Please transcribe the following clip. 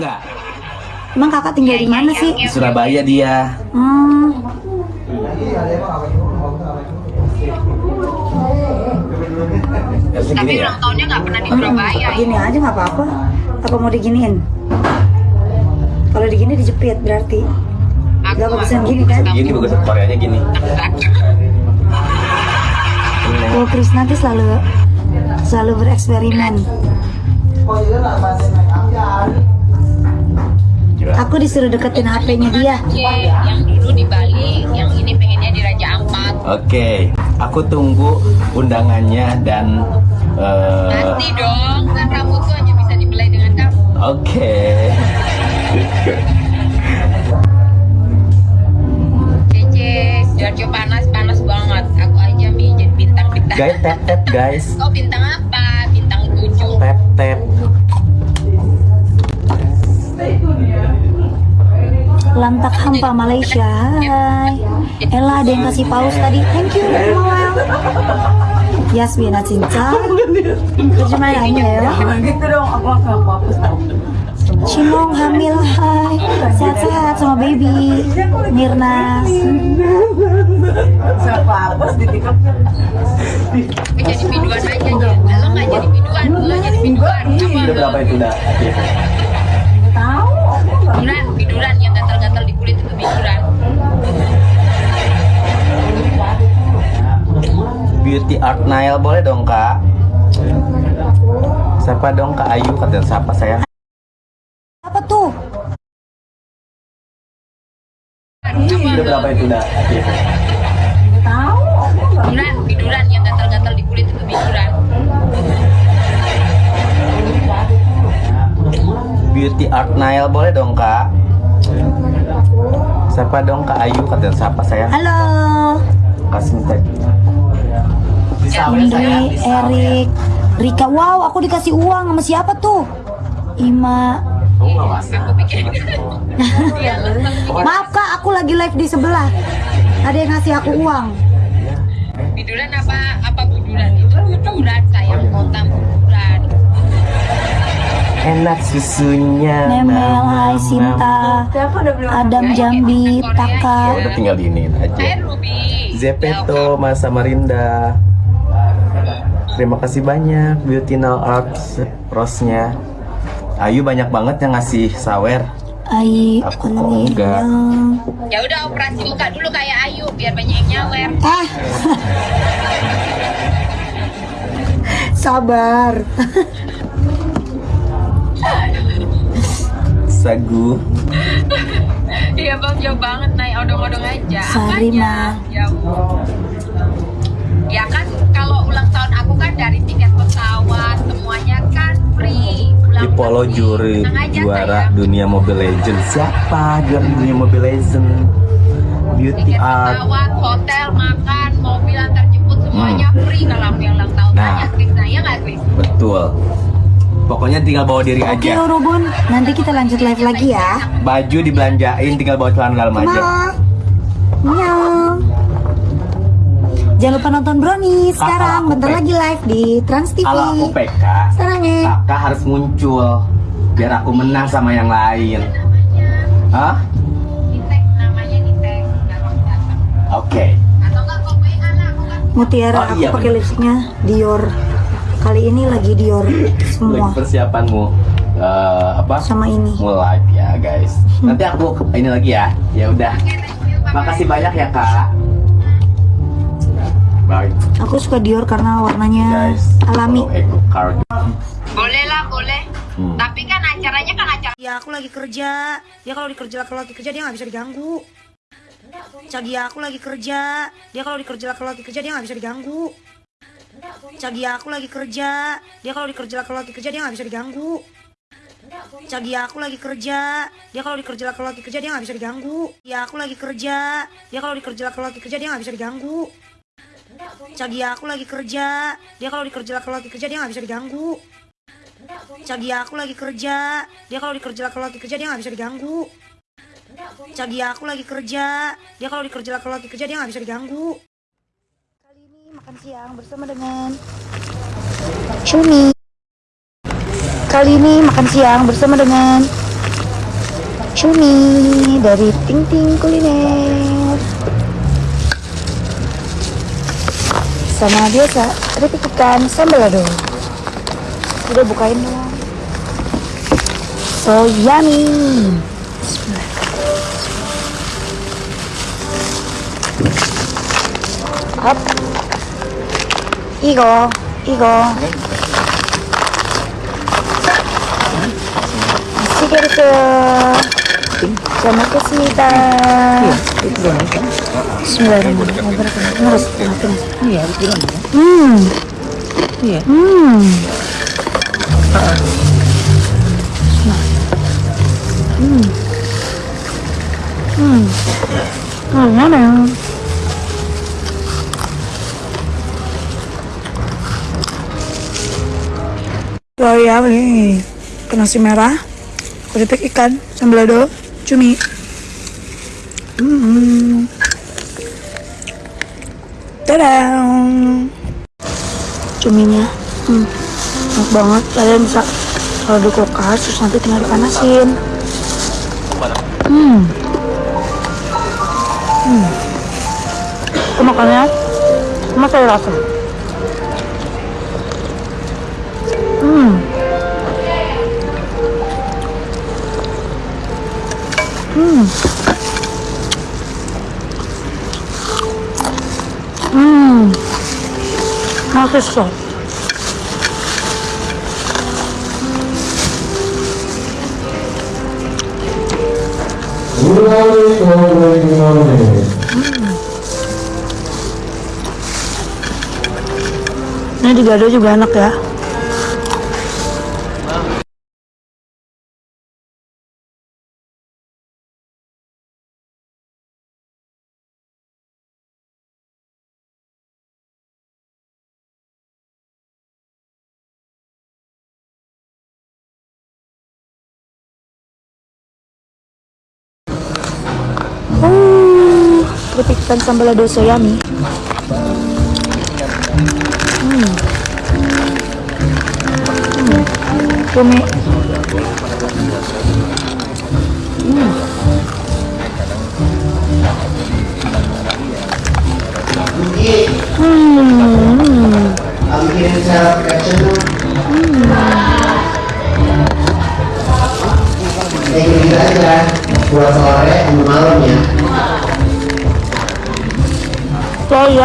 nggak? Emang kakak tinggal di mana sih? Di Surabaya dia. Hmm, Tapi ya. ulang tahunnya nggak pernah di hmm, Surabaya. gini aja nggak apa-apa. Apa mau diginiin? Kalau digini dijepit berarti. Aku Gak bagusan gini kan? Gini bagus Koreanya gini. Oh, Chris nanti selalu selalu bereksperimen. Gila. Aku disuruh deketin HP-nya dia. Oke, yang dulu di Bali, yang ini pengennya di Raja Ampat. Oke, aku tunggu undangannya dan eh, Nanti dong, kan rambutku hanya bisa dibelai dengan kamu. Oke. Cece, Sidoarjo panas, panas banget. Aku aja mi jadi bintang-bintang. Guys, tap tap guys. Oh bintang apa? Bintang tujuh. Tap tap. Lantak hampa Malaysia. Hai. Ella ada yang kasih paus tadi. Thank you. Noel. Yasmin cinta. Terjemahannya ya. gitu dong aku akan hapus tau Cimong hamil. Hai. Sehat-sehat sama baby. Mirna. saya hapus di tiktok jadi biduan aja. Lo nggak jadi biduan, lo jadi biduan. Udah berapa itu dah? Biduran, biduran yang gatal-gatal di kulit itu biduran. Beauty art nail boleh dong kak? Siapa dong kak Ayu kata siapa sayang? Apa tuh? Udah berapa itu dah? tahu Biduran, biduran yang gatal-gatal di kulit itu biduran. Beauty art nail boleh dong kak? Siapa dong kak Ayu kata siapa sayang? Halo. Kasih sayang, Indri. Erik, Rika. Wow, aku dikasih uang sama siapa tuh? Ima. Maaf kak, aku lagi live di sebelah. Ada yang ngasih aku uang. Biduran apa apa buduran? Itu buduran sayang kota buduran. Enak susunya. Nemel, Hai Sinta, Adam Jambi, nam. Ya Taka. udah tinggal diinin aja. Ruby. Zepeto, Mas Samarinda. Terima kasih banyak Beauty Now Arts rose-nya. Ayu banyak banget yang ngasih sawer. Ai, Aku kok enggak? Ya udah operasi muka dulu kayak Ayu biar banyak yang nyawer. Ah. Sabar. Sagu. Iya bang jauh banget naik odong-odong aja. Apanya? Ya ampun. Ya kan kalau ulang tahun aku kan dari tiket pesawat semuanya kan free. Ulang Ipolo tahun juri aja, juara sayang. dunia Mobile Legends. Siapa juara dunia Mobile Legends? Beauty Tiket art. pesawat, hotel, makan, mobil antar jemput semuanya free kalau aku yang ulang tahun. Hmm. Nah. Tanya Chris, nah ya nggak Chris? Betul. Pokoknya tinggal bawa diri Oke, aja. Urubun. Nanti kita lanjut live lagi ya. Baju dibelanjain tinggal bawa celana dalam aja. Ma. Nyong. Jangan lupa nonton Brownie sekarang. aku Bentar pek. lagi live di Trans TV. Kalau aku PK, Sekarang ya. kakak harus muncul biar aku menang sama yang lain. Hah? Oke. Aku kan Mutiara, Oh, aku iya, pakai bener. lipstiknya Dior. Kali ini lagi Dior semua Lagi persiapanmu eh, apa? sama ini. Mau live ya guys. Nanti aku ini lagi ya. Ya udah. Makasih banyak ya kak. Bye Aku suka Dior karena warnanya guys. alami. Card. Boleh lah, boleh. Hmm. Tapi kan acaranya kan acara Ya aku lagi kerja. Dia kalau dikerja kalau lagi kerja dia nggak bisa diganggu. Cagia aku lagi kerja. Dia kalau dikerja kalau lagi kerja dia nggak bisa diganggu. Cagia aku lagi kerja. Dia kalau dikerja kalau lagi kerja dia nggak bisa diganggu. Cagia aku lagi kerja. Dia kalau dikerja kalau lagi kerja dia nggak bisa diganggu. Ya aku lagi kerja. Dia kalau dikerja kalau lagi kerja dia nggak bisa diganggu. Cagia aku lagi kerja. Dia kalau dikerja kalau lagi kerja dia nggak bisa diganggu. Cagia aku lagi kerja. Dia kalau dikerja kalau lagi kerja dia nggak bisa diganggu. Cagia aku lagi kerja. Dia kalau dikerja kalau lagi kerja dia nggak bisa diganggu. Makan siang bersama dengan Cumi. Kali ini makan siang bersama dengan cumi dari Ting Ting Kuliner. Sama biasa, keripik ikan sambal lado. Udah bukain dong. So yummy. Up. 이거 이거 맛있게 드세요 잘 먹겠습니다 친구 여러분 음 음. 음. 음. 음. 음. 음. Ya nih. Nasi merah, keripik ikan, sambal lado, cumi. Hmm. Tadang! Cuminya, hmm, enak banget. Kalian bisa kalau di kulkas, terus nanti tinggal dipanasin. Hmm. Hmm. Itu makannya, rasa. Hmm. 맛있어. Ini di gado juga enak ya. Keripik ikan sambal lado so yummy. Hmm. Hmm. Hmm. Hmm. caption dong. Kayak gitu aja, buat sore malam ya. So yummy.